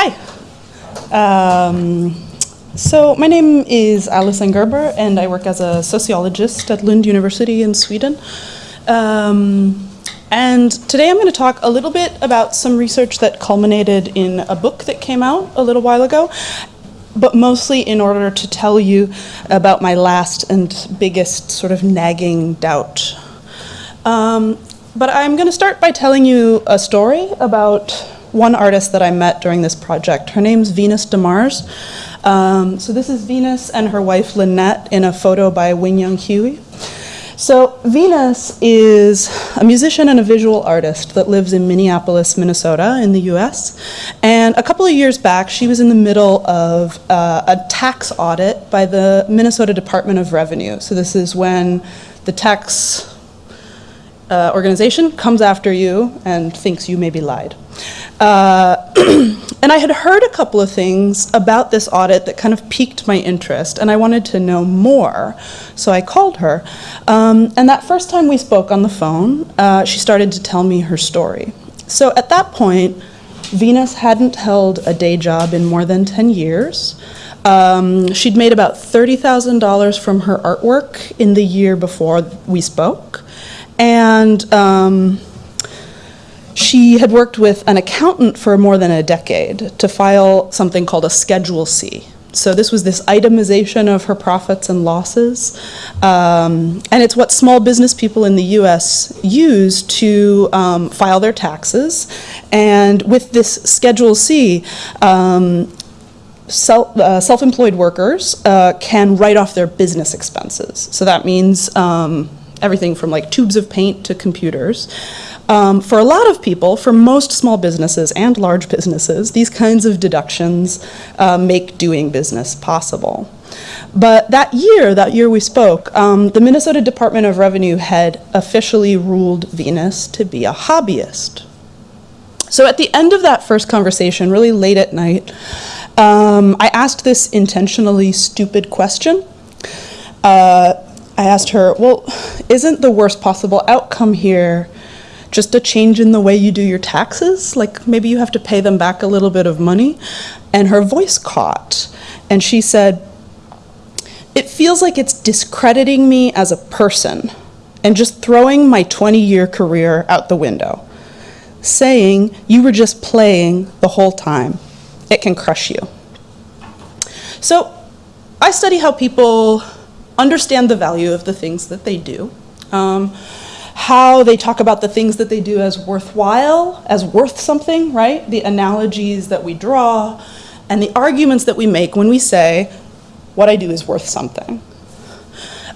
Hi. Um, so my name is Alison Gerber, and I work as a sociologist at Lund University in Sweden. Um, and today I'm going to talk a little bit about some research that culminated in a book that came out a little while ago, but mostly in order to tell you about my last and biggest sort of nagging doubt. Um, but I'm going to start by telling you a story about one artist that I met during this project. Her name's Venus DeMars. Um, so this is Venus and her wife Lynette in a photo by Wing Young Huie. So Venus is a musician and a visual artist that lives in Minneapolis, Minnesota in the US. And a couple of years back, she was in the middle of uh, a tax audit by the Minnesota Department of Revenue. So this is when the tax uh, organization comes after you and thinks you maybe lied. Uh, and I had heard a couple of things about this audit that kind of piqued my interest, and I wanted to know more. So I called her. Um, and that first time we spoke on the phone, uh, she started to tell me her story. So at that point, Venus hadn't held a day job in more than 10 years. Um, she'd made about $30,000 from her artwork in the year before we spoke. And um, she had worked with an accountant for more than a decade to file something called a Schedule C. So this was this itemization of her profits and losses. Um, and it's what small business people in the US use to um, file their taxes. And with this Schedule C, um, self, uh, self-employed workers uh, can write off their business expenses. So that means um, everything from like tubes of paint to computers. Um, for a lot of people, for most small businesses and large businesses, these kinds of deductions uh, make doing business possible. But that year, that year we spoke, um, the Minnesota Department of Revenue had officially ruled Venus to be a hobbyist. So at the end of that first conversation, really late at night, um, I asked this intentionally stupid question. Uh, I asked her, well, isn't the worst possible outcome here just a change in the way you do your taxes? Like maybe you have to pay them back a little bit of money? And her voice caught and she said, it feels like it's discrediting me as a person and just throwing my 20 year career out the window, saying you were just playing the whole time. It can crush you. So I study how people understand the value of the things that they do. Um, how they talk about the things that they do as worthwhile, as worth something, right? The analogies that we draw and the arguments that we make when we say, what I do is worth something.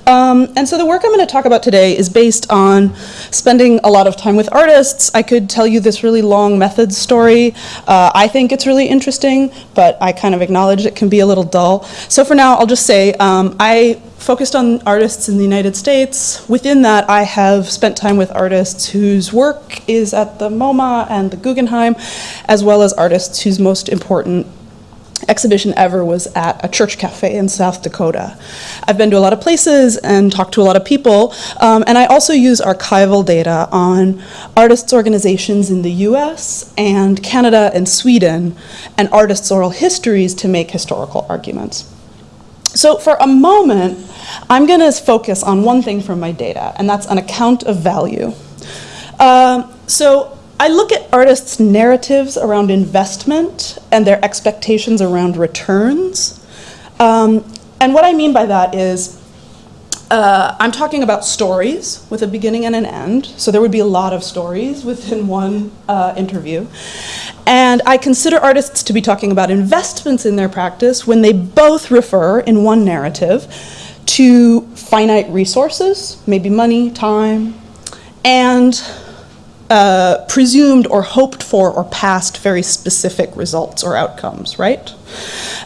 Um, and so the work I'm going to talk about today is based on spending a lot of time with artists. I could tell you this really long methods story. Uh, I think it's really interesting, but I kind of acknowledge it can be a little dull. So for now, I'll just say um, I focused on artists in the United States. Within that, I have spent time with artists whose work is at the MoMA and the Guggenheim, as well as artists whose most important exhibition ever was at a church cafe in South Dakota. I've been to a lot of places and talked to a lot of people, um, and I also use archival data on artists' organizations in the US and Canada and Sweden, and artists' oral histories to make historical arguments. So for a moment, I'm going to focus on one thing from my data, and that's an account of value. Um, so I look at artists' narratives around investment and their expectations around returns. Um, and what I mean by that is uh, I'm talking about stories with a beginning and an end. So there would be a lot of stories within one uh, interview. And I consider artists to be talking about investments in their practice when they both refer in one narrative to finite resources, maybe money, time, and uh, presumed or hoped for or past very specific results or outcomes, right?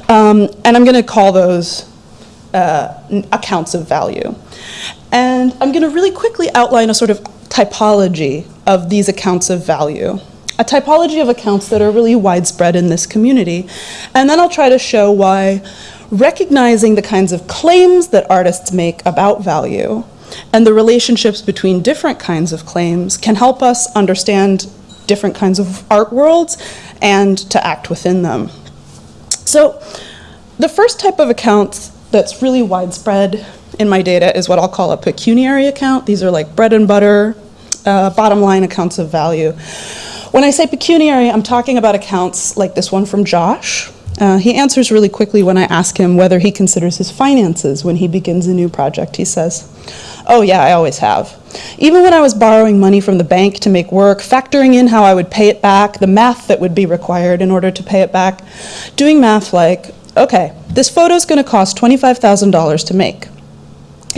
Um, and I'm going to call those uh, accounts of value. And I'm going to really quickly outline a sort of typology of these accounts of value. A typology of accounts that are really widespread in this community. And then I'll try to show why recognizing the kinds of claims that artists make about value and the relationships between different kinds of claims can help us understand different kinds of art worlds and to act within them. So the first type of account that's really widespread in my data is what I'll call a pecuniary account. These are like bread and butter, uh, bottom line accounts of value. When I say pecuniary, I'm talking about accounts like this one from Josh. Uh, he answers really quickly when I ask him whether he considers his finances when he begins a new project. He says, Oh, yeah, I always have. Even when I was borrowing money from the bank to make work, factoring in how I would pay it back, the math that would be required in order to pay it back, doing math like, okay, this photo is going to cost $25,000 to make.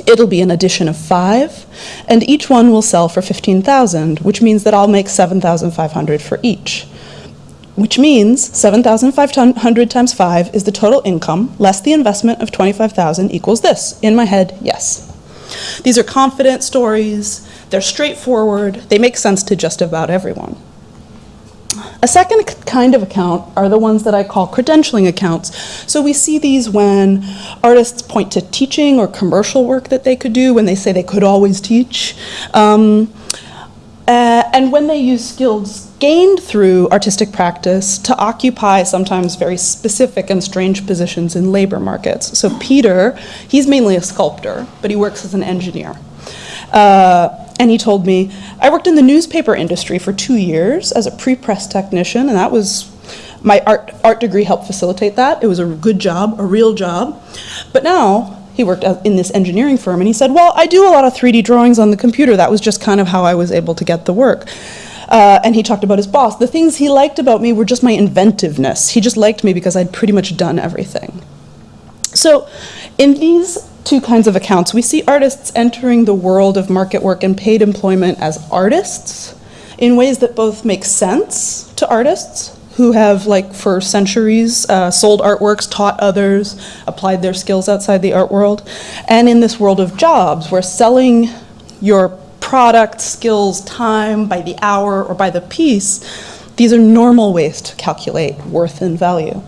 It'll be an edition of five, and each one will sell for 15,000, which means that I'll make 7,500 for each. Which means 7,500 times five is the total income, less the investment of 25,000 equals this. In my head, yes. These are confident stories, they're straightforward, they make sense to just about everyone. A second kind of account are the ones that I call credentialing accounts. So we see these when artists point to teaching or commercial work that they could do, when they say they could always teach. Um, uh, and when they use skills gained through artistic practice to occupy sometimes very specific and strange positions in labor markets. So Peter, he's mainly a sculptor, but he works as an engineer. Uh, and he told me, I worked in the newspaper industry for two years as a pre-press technician, and that was, my art, art degree helped facilitate that. It was a good job, a real job. But now, he worked in this engineering firm, and he said, well, I do a lot of 3D drawings on the computer. That was just kind of how I was able to get the work. Uh, and he talked about his boss. The things he liked about me were just my inventiveness. He just liked me because I'd pretty much done everything. So in these two kinds of accounts. We see artists entering the world of market work and paid employment as artists in ways that both make sense to artists who have, like, for centuries uh, sold artworks, taught others, applied their skills outside the art world, and in this world of jobs where selling your product, skills, time by the hour or by the piece, these are normal ways to calculate worth and value.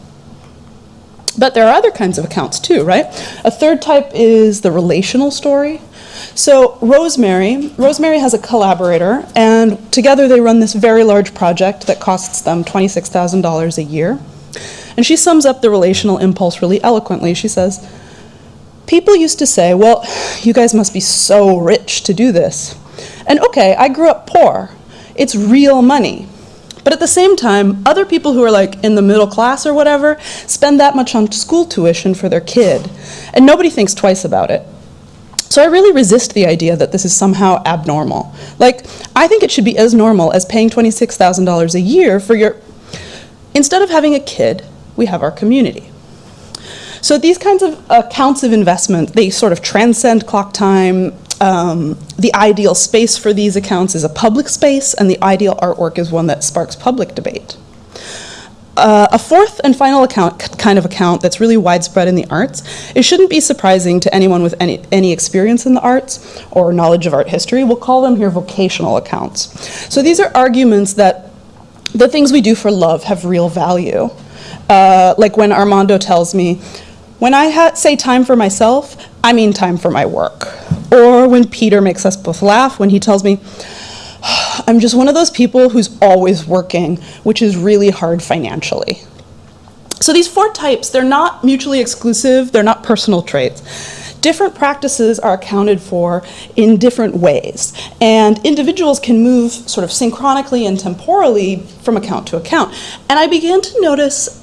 But there are other kinds of accounts too, right? A third type is the relational story. So Rosemary, Rosemary has a collaborator, and together they run this very large project that costs them $26,000 a year. And she sums up the relational impulse really eloquently. She says, people used to say, well, you guys must be so rich to do this. And okay, I grew up poor. It's real money. But at the same time, other people who are like in the middle class or whatever spend that much on school tuition for their kid, and nobody thinks twice about it. So I really resist the idea that this is somehow abnormal. Like, I think it should be as normal as paying $26,000 a year for your, instead of having a kid, we have our community. So these kinds of accounts of investment, they sort of transcend clock time, um, the ideal space for these accounts is a public space, and the ideal artwork is one that sparks public debate. Uh, a fourth and final account, kind of account that's really widespread in the arts, it shouldn't be surprising to anyone with any, any experience in the arts or knowledge of art history. We'll call them here vocational accounts. So these are arguments that the things we do for love have real value. Uh, like when Armando tells me, when I say time for myself, I mean time for my work. Or when Peter makes us both laugh when he tells me, I'm just one of those people who's always working, which is really hard financially. So these four types, they're not mutually exclusive, they're not personal traits. Different practices are accounted for in different ways, and individuals can move sort of synchronically and temporally from account to account. And I began to notice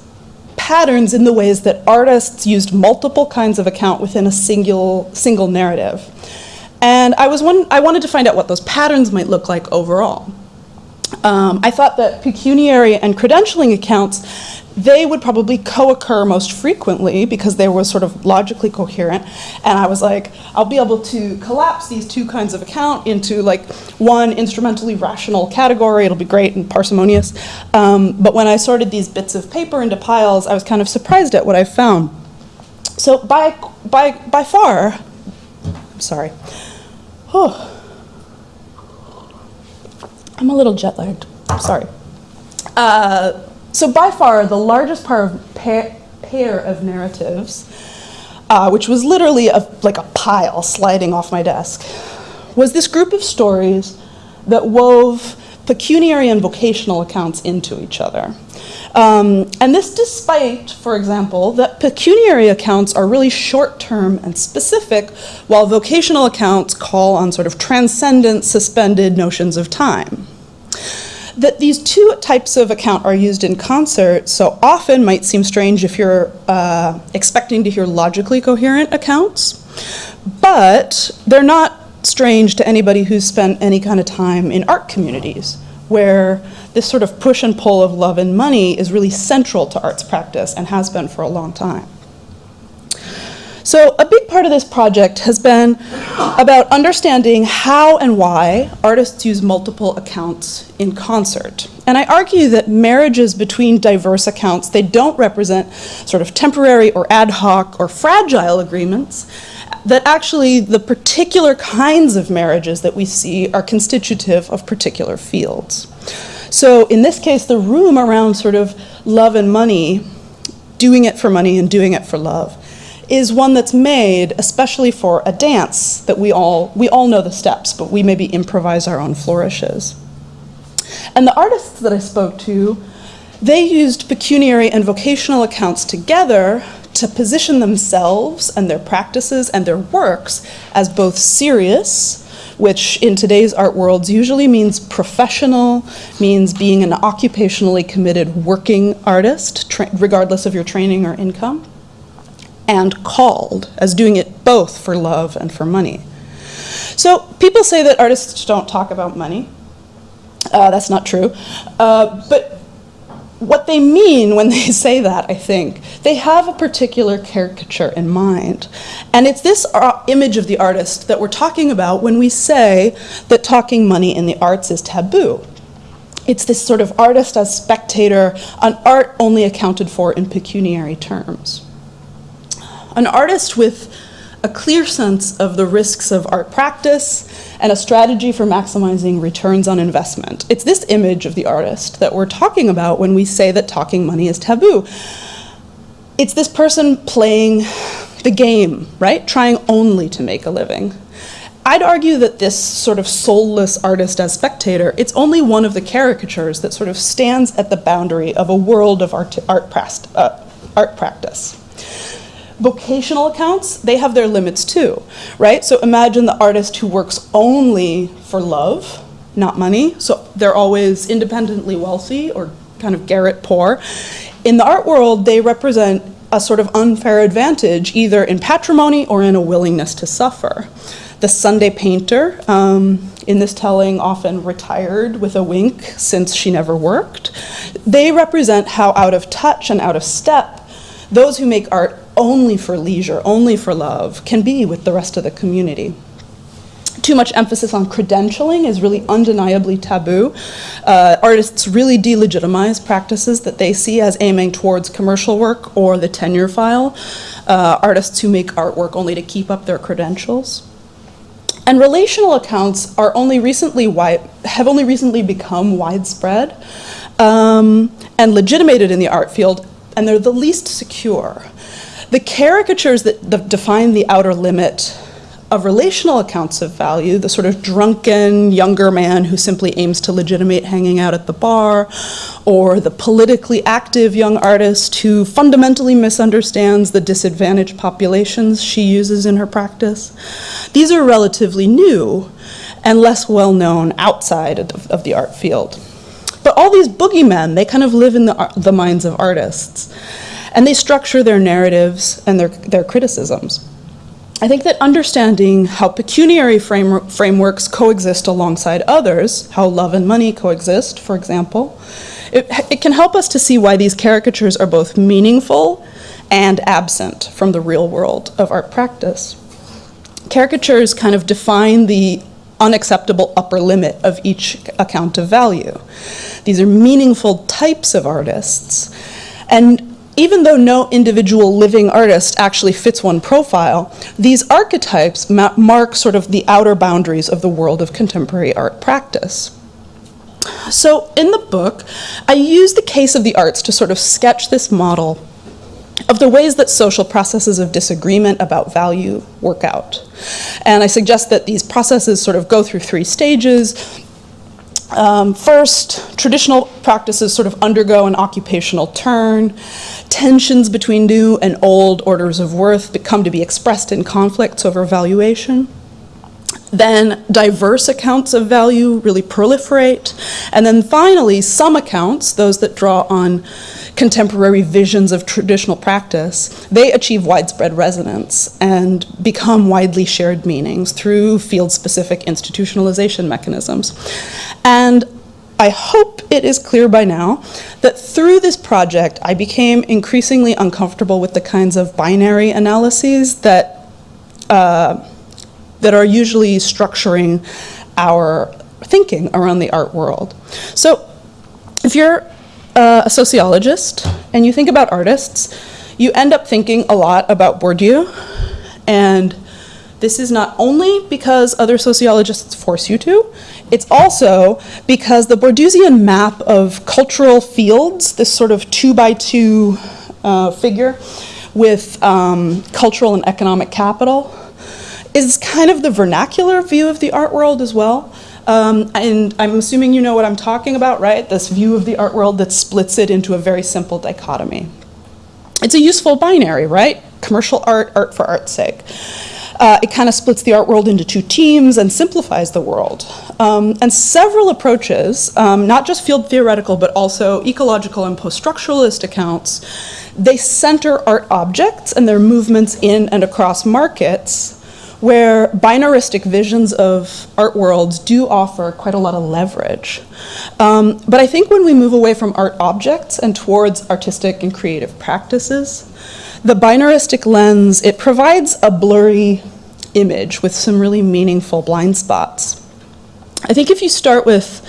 patterns in the ways that artists used multiple kinds of account within a single, single narrative. And I, was one, I wanted to find out what those patterns might look like overall. Um, I thought that pecuniary and credentialing accounts, they would probably co-occur most frequently because they were sort of logically coherent. And I was like, I'll be able to collapse these two kinds of account into like one instrumentally rational category. It'll be great and parsimonious. Um, but when I sorted these bits of paper into piles, I was kind of surprised at what I found. So by, by, by far, I'm sorry. Oh. I'm a little jet lagged. Sorry. Uh, so by far, the largest of pair, pair of narratives, uh, which was literally a, like a pile sliding off my desk, was this group of stories that wove pecuniary and vocational accounts into each other. Um, and this despite, for example, that pecuniary accounts are really short-term and specific, while vocational accounts call on sort of transcendent, suspended notions of time. That these two types of account are used in concert so often might seem strange if you're uh, expecting to hear logically coherent accounts, but they're not strange to anybody who's spent any kind of time in art communities where this sort of push and pull of love and money is really central to arts practice and has been for a long time. So a big part of this project has been about understanding how and why artists use multiple accounts in concert. And I argue that marriages between diverse accounts, they don't represent sort of temporary or ad hoc or fragile agreements, that actually the particular kinds of marriages that we see are constitutive of particular fields. So in this case, the room around sort of love and money, doing it for money and doing it for love, is one that's made especially for a dance that we all, we all know the steps, but we maybe improvise our own flourishes. And the artists that I spoke to, they used pecuniary and vocational accounts together to position themselves and their practices and their works as both serious, which in today's art worlds usually means professional, means being an occupationally committed working artist, regardless of your training or income, and called as doing it both for love and for money. So people say that artists don't talk about money. Uh, that's not true. Uh, but what they mean when they say that, I think, they have a particular caricature in mind. And it's this uh, image of the artist that we're talking about when we say that talking money in the arts is taboo. It's this sort of artist as spectator, an art only accounted for in pecuniary terms. An artist with a clear sense of the risks of art practice and a strategy for maximizing returns on investment. It's this image of the artist that we're talking about when we say that talking money is taboo. It's this person playing the game, right? Trying only to make a living. I'd argue that this sort of soulless artist as spectator, it's only one of the caricatures that sort of stands at the boundary of a world of art, art, uh, art practice vocational accounts, they have their limits too, right? So imagine the artist who works only for love, not money. So they're always independently wealthy or kind of garret poor. In the art world, they represent a sort of unfair advantage, either in patrimony or in a willingness to suffer. The Sunday painter, um, in this telling often retired with a wink since she never worked, they represent how out of touch and out of step those who make art only for leisure, only for love, can be with the rest of the community. Too much emphasis on credentialing is really undeniably taboo. Uh, artists really delegitimize practices that they see as aiming towards commercial work or the tenure file. Uh, artists who make artwork only to keep up their credentials. And relational accounts are only recently have only recently become widespread um, and legitimated in the art field, and they're the least secure. The caricatures that define the outer limit of relational accounts of value, the sort of drunken younger man who simply aims to legitimate hanging out at the bar, or the politically active young artist who fundamentally misunderstands the disadvantaged populations she uses in her practice. These are relatively new and less well known outside of, of the art field. But all these boogeymen, they kind of live in the, the minds of artists and they structure their narratives and their, their criticisms. I think that understanding how pecuniary frame, frameworks coexist alongside others, how love and money coexist, for example, it, it can help us to see why these caricatures are both meaningful and absent from the real world of art practice. Caricatures kind of define the unacceptable upper limit of each account of value. These are meaningful types of artists. And even though no individual living artist actually fits one profile, these archetypes ma mark sort of the outer boundaries of the world of contemporary art practice. So in the book, I use the case of the arts to sort of sketch this model of the ways that social processes of disagreement about value work out. And I suggest that these processes sort of go through three stages. Um, first, traditional practices sort of undergo an occupational turn. Tensions between new and old orders of worth become to be expressed in conflicts over valuation. Then diverse accounts of value really proliferate. And then finally, some accounts, those that draw on contemporary visions of traditional practice, they achieve widespread resonance and become widely shared meanings through field-specific institutionalization mechanisms. And I hope it is clear by now that through this project, I became increasingly uncomfortable with the kinds of binary analyses that, uh, that are usually structuring our thinking around the art world. So if you're a sociologist and you think about artists, you end up thinking a lot about Bourdieu. And this is not only because other sociologists force you to, it's also because the Bourdieusian map of cultural fields, this sort of two by two uh, figure with um, cultural and economic capital, is kind of the vernacular view of the art world as well. Um, and I'm assuming you know what I'm talking about, right? This view of the art world that splits it into a very simple dichotomy. It's a useful binary, right? Commercial art, art for art's sake. Uh, it kind of splits the art world into two teams and simplifies the world. Um, and several approaches, um, not just field theoretical, but also ecological and post-structuralist accounts, they center art objects and their movements in and across markets where binaristic visions of art worlds do offer quite a lot of leverage. Um, but I think when we move away from art objects and towards artistic and creative practices, the binaristic lens, it provides a blurry image with some really meaningful blind spots. I think if you start with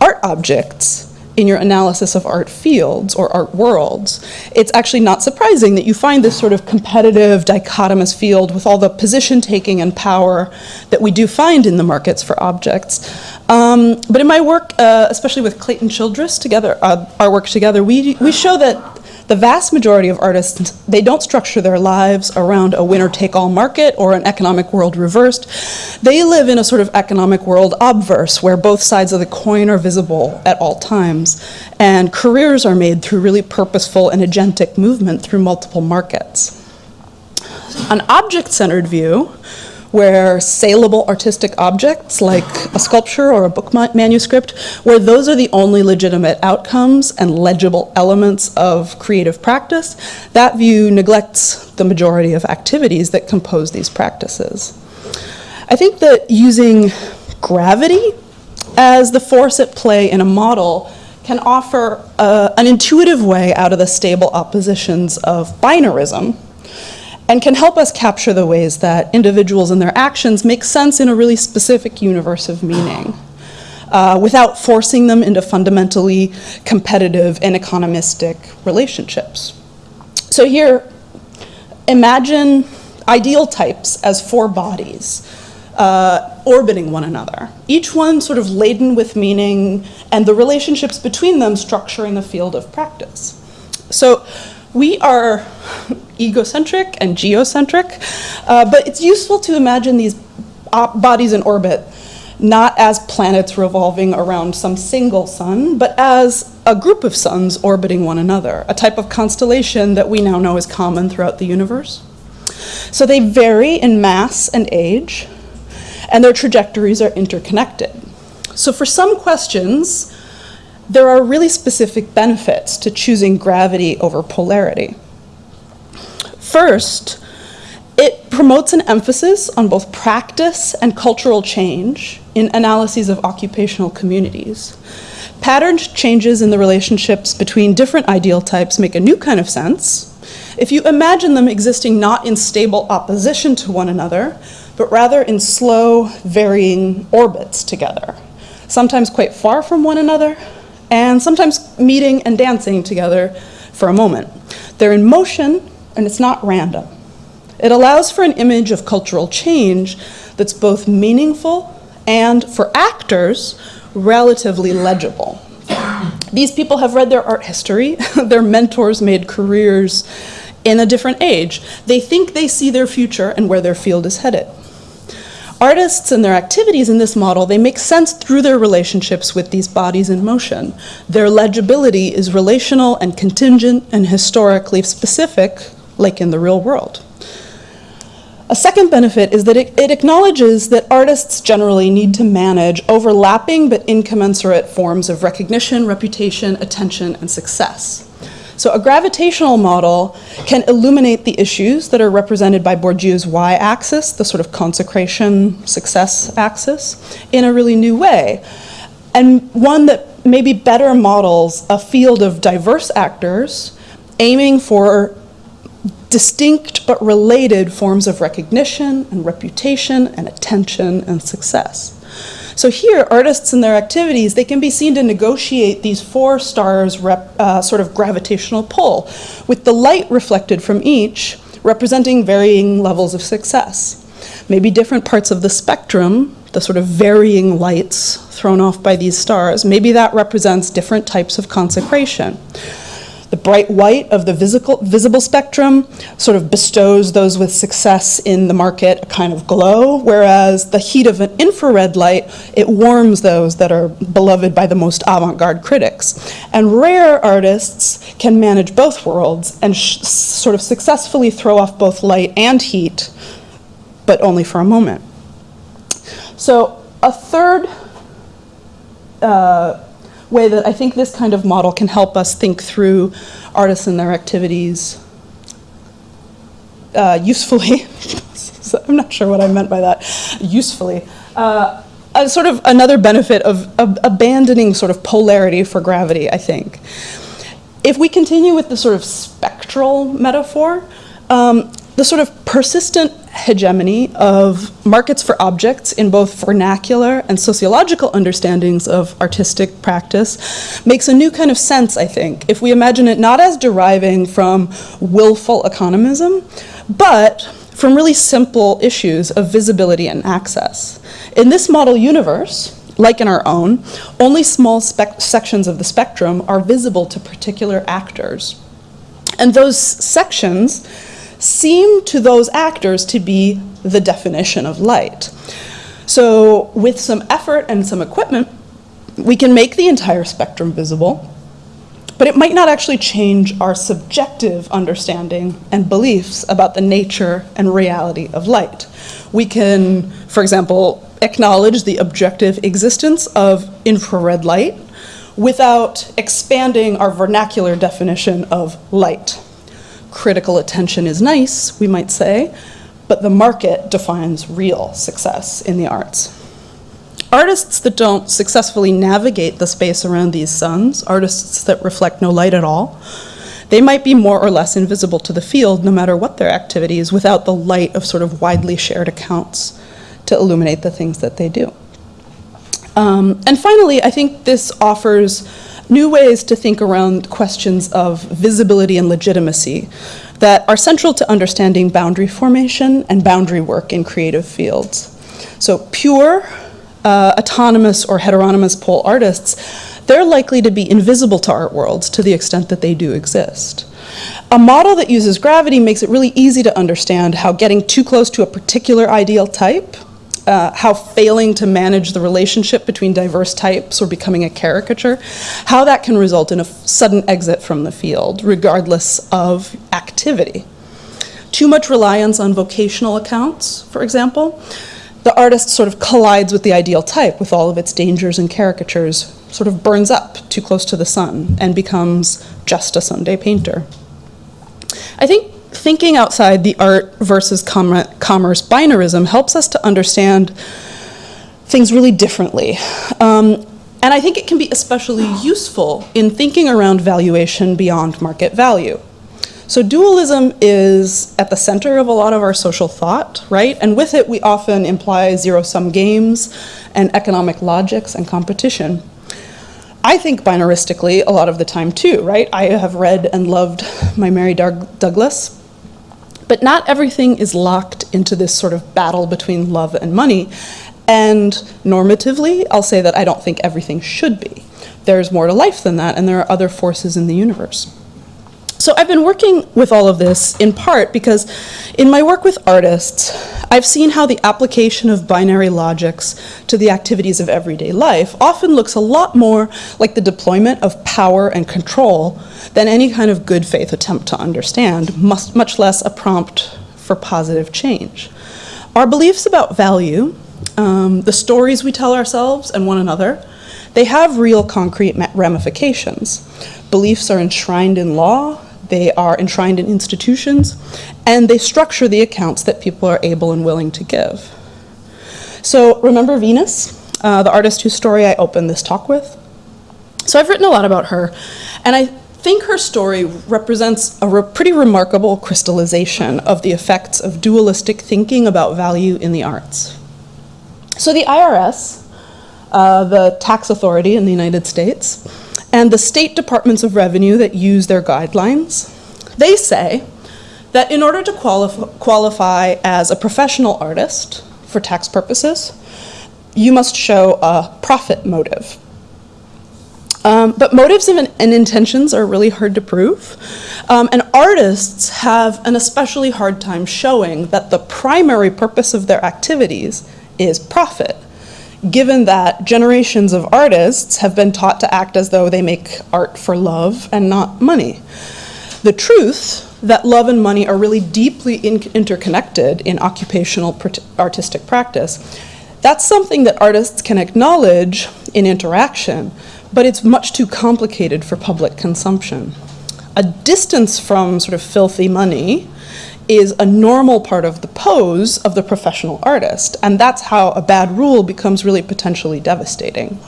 art objects, in your analysis of art fields or art worlds, it's actually not surprising that you find this sort of competitive, dichotomous field with all the position taking and power that we do find in the markets for objects. Um, but in my work, uh, especially with Clayton Childress, together, uh, our work together, we, we show that the vast majority of artists, they don't structure their lives around a winner-take-all market or an economic world reversed. They live in a sort of economic world obverse where both sides of the coin are visible at all times. And careers are made through really purposeful and agentic movement through multiple markets. An object-centered view where saleable artistic objects like a sculpture or a book manuscript, where those are the only legitimate outcomes and legible elements of creative practice, that view neglects the majority of activities that compose these practices. I think that using gravity as the force at play in a model can offer uh, an intuitive way out of the stable oppositions of binarism, and can help us capture the ways that individuals and their actions make sense in a really specific universe of meaning. Uh, without forcing them into fundamentally competitive and economistic relationships. So here, imagine ideal types as four bodies uh, orbiting one another, each one sort of laden with meaning and the relationships between them structuring the field of practice. So we are egocentric and geocentric, uh, but it's useful to imagine these bodies in orbit not as planets revolving around some single sun, but as a group of suns orbiting one another, a type of constellation that we now know is common throughout the universe. So they vary in mass and age, and their trajectories are interconnected. So for some questions, there are really specific benefits to choosing gravity over polarity. First, it promotes an emphasis on both practice and cultural change in analyses of occupational communities. Patterned changes in the relationships between different ideal types make a new kind of sense if you imagine them existing not in stable opposition to one another, but rather in slow, varying orbits together, sometimes quite far from one another, and sometimes meeting and dancing together for a moment. They're in motion, and it's not random. It allows for an image of cultural change that's both meaningful and, for actors, relatively legible. These people have read their art history, their mentors made careers in a different age. They think they see their future and where their field is headed. Artists and their activities in this model, they make sense through their relationships with these bodies in motion. Their legibility is relational and contingent and historically specific, like in the real world. A second benefit is that it, it, acknowledges that artists generally need to manage overlapping but incommensurate forms of recognition, reputation, attention, and success. So a gravitational model can illuminate the issues that are represented by Bourdieu's y-axis, the sort of consecration success axis, in a really new way. And one that maybe better models a field of diverse actors aiming for distinct but related forms of recognition and reputation and attention and success. So here, artists and their activities, they can be seen to negotiate these four stars rep, uh, sort of gravitational pull, with the light reflected from each representing varying levels of success. Maybe different parts of the spectrum, the sort of varying lights thrown off by these stars, maybe that represents different types of consecration. The bright white of the visible, visible spectrum sort of bestows those with success in the market a kind of glow, whereas the heat of an infrared light, it warms those that are beloved by the most avant-garde critics. And rare artists can manage both worlds and sort of successfully throw off both light and heat, but only for a moment. So a third uh, way that I think this kind of model can help us think through artists and their activities uh, usefully. I'm not sure what I meant by that, usefully. Uh, sort of another benefit of, of, abandoning sort of polarity for gravity, I think. If we continue with the sort of spectral metaphor, um, the sort of persistent hegemony of markets for objects in both vernacular and sociological understandings of artistic practice makes a new kind of sense, I think, if we imagine it not as deriving from willful economism, but from really simple issues of visibility and access. In this model universe, like in our own, only small sections of the spectrum are visible to particular actors. And those sections seem to those actors to be the definition of light. So with some effort and some equipment, we can make the entire spectrum visible, but it might not actually change our subjective understanding and beliefs about the nature and reality of light. We can, for example, acknowledge the objective existence of infrared light without expanding our vernacular definition of light critical attention is nice, we might say, but the market defines real success in the arts. Artists that don't successfully navigate the space around these suns, artists that reflect no light at all, they might be more or less invisible to the field no matter what their activities without the light of sort of widely shared accounts to illuminate the things that they do. Um, and finally, I think this offers new ways to think around questions of visibility and legitimacy that are central to understanding boundary formation and boundary work in creative fields. So pure, uh, autonomous, or heteronomous pole artists, they're likely to be invisible to art worlds to the extent that they do exist. A model that uses gravity makes it really easy to understand how getting too close to a particular ideal type uh, how failing to manage the relationship between diverse types or becoming a caricature, how that can result in a sudden exit from the field, regardless of activity. Too much reliance on vocational accounts, for example, the artist sort of collides with the ideal type with all of its dangers and caricatures, sort of burns up too close to the sun and becomes just a Sunday painter. I think thinking outside the art versus com commerce binarism helps us to understand things really differently. Um, and I think it can be especially useful in thinking around valuation beyond market value. So dualism is at the center of a lot of our social thought, right? And with it, we often imply zero-sum games and economic logics and competition. I think binaristically a lot of the time too, right? I have read and loved my Mary Doug Douglas, but not everything is locked into this sort of battle between love and money. And normatively, I'll say that I don't think everything should be. There's more to life than that, and there are other forces in the universe. So I've been working with all of this in part because in my work with artists, I've seen how the application of binary logics to the activities of everyday life often looks a lot more like the deployment of power and control than any kind of good faith attempt to understand, much less a prompt for positive change. Our beliefs about value, um, the stories we tell ourselves and one another, they have real concrete ramifications. Beliefs are enshrined in law, they are enshrined in institutions, and they structure the accounts that people are able and willing to give. So remember Venus, uh, the artist whose story I opened this talk with? So I've written a lot about her, and I think her story represents a re pretty remarkable crystallization of the effects of dualistic thinking about value in the arts. So the IRS, uh, the tax authority in the United States, and the state departments of revenue that use their guidelines, they say that in order to qualif qualify as a professional artist for tax purposes, you must show a profit motive. Um, but motives and, and, intentions are really hard to prove. Um, and artists have an especially hard time showing that the primary purpose of their activities is profit given that generations of artists have been taught to act as though they make art for love and not money. The truth that love and money are really deeply in interconnected in occupational artistic practice, that's something that artists can acknowledge in interaction, but it's much too complicated for public consumption. A distance from sort of filthy money is a normal part of the pose of the professional artist. And that's how a bad rule becomes really potentially devastating.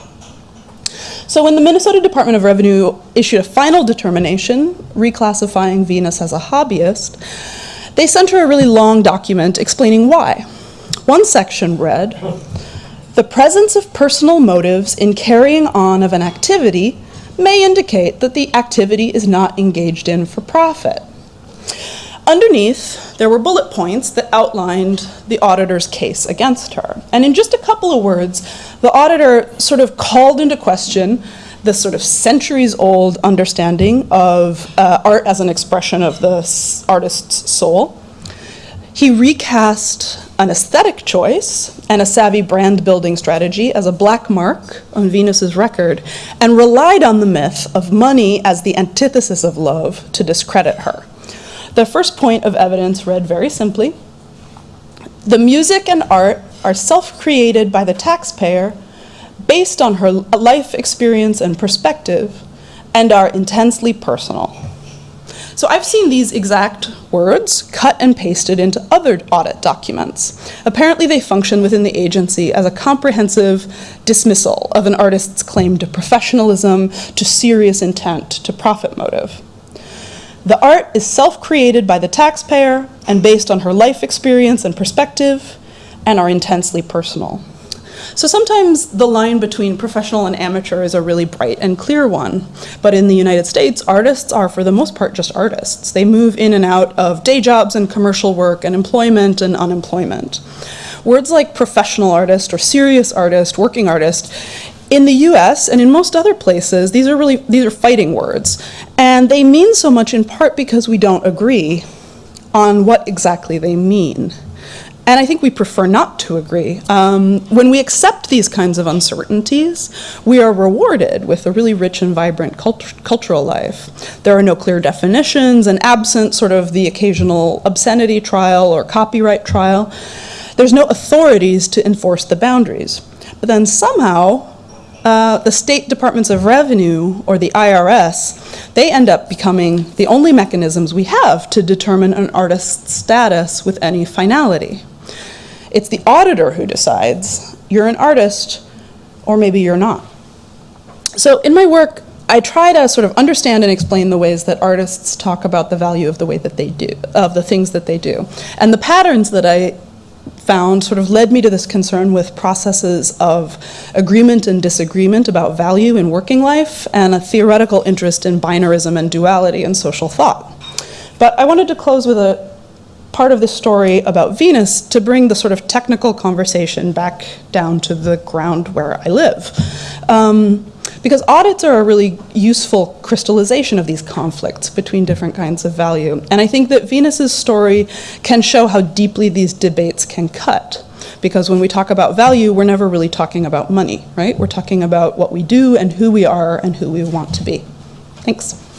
So when the Minnesota Department of Revenue issued a final determination reclassifying Venus as a hobbyist, they sent her a really long document explaining why. One section read, the presence of personal motives in carrying on of an activity may indicate that the activity is not engaged in for profit. Underneath, there were bullet points that outlined the auditor's case against her. And in just a couple of words, the auditor sort of called into question the sort of centuries old understanding of uh, art as an expression of the artist's soul. He recast an aesthetic choice and a savvy brand building strategy as a black mark on Venus's record and relied on the myth of money as the antithesis of love to discredit her. The first point of evidence read very simply, the music and art are self-created by the taxpayer based on her life experience and perspective and are intensely personal. So I've seen these exact words cut and pasted into other audit documents. Apparently they function within the agency as a comprehensive dismissal of an artist's claim to professionalism, to serious intent, to profit motive. The art is self-created by the taxpayer and based on her life experience and perspective and are intensely personal. So sometimes the line between professional and amateur is a really bright and clear one. But in the United States, artists are for the most part just artists. They move in and out of day jobs and commercial work and employment and unemployment. Words like professional artist or serious artist, working artist, in the US and in most other places, these are really, these are fighting words. And they mean so much in part because we don't agree on what exactly they mean. And I think we prefer not to agree. Um, when we accept these kinds of uncertainties, we are rewarded with a really rich and vibrant cult cultural life. There are no clear definitions, and absent sort of the occasional obscenity trial or copyright trial, there's no authorities to enforce the boundaries. But then somehow, uh, the state departments of revenue, or the IRS, they end up becoming the only mechanisms we have to determine an artist's status with any finality. It's the auditor who decides you're an artist or maybe you're not. So in my work, I try to sort of understand and explain the ways that artists talk about the value of the way that they do, of the things that they do. And the patterns that I found sort of led me to this concern with processes of agreement and disagreement about value in working life and a theoretical interest in binarism and duality in social thought. But I wanted to close with a part of the story about Venus to bring the sort of technical conversation back down to the ground where I live. Um, Because audits are a really useful crystallization of these conflicts between different kinds of value. And I think that Venus's story can show how deeply these debates can cut. Because when we talk about value, we're never really talking about money, right? We're talking about what we do and who we are and who we want to be. Thanks.